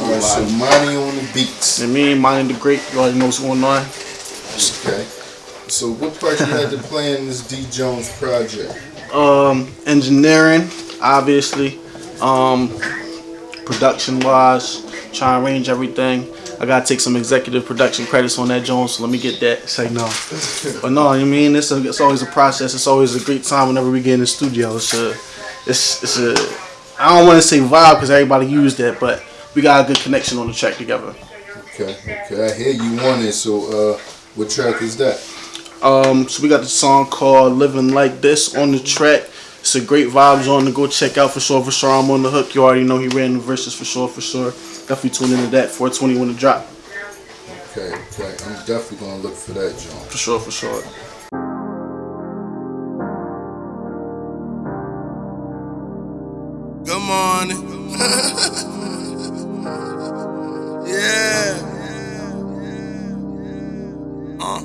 Alright, so Monty on the beats. And me, and Monty the Great, you already know what's going on. Okay. So what part you had to play in this D Jones project? Um, engineering, obviously. Um, production wise, try and arrange everything. I gotta take some executive production credits on that Jones, so let me get that. Say no. but no, you mean it's a, it's always a process. It's always a great time whenever we get in the studio. It's a it's it's a I don't want to say vibe because everybody used that, but we got a good connection on the track together. Okay, okay. I hear you on it. So uh, what track is that? Um, so we got the song called "Living Like This" on the track. It's a great vibes on to go check out for sure. For sure, I'm on the hook. You already know he ran the verses for sure. For sure, definitely tune into that. 420 when it drop. Okay, okay. I'm definitely gonna look for that, John. For sure, for sure. Good morning. Yeah,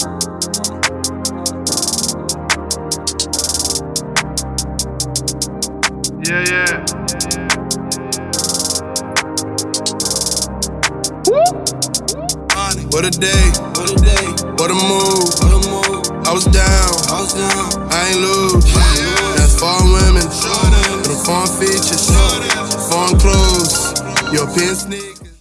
yeah. What a day, what a day, what a move, what a move. I was down, I was down, I ain't lose. That's foreign women, with them. Foreign features, foreign clothes, European sneakers.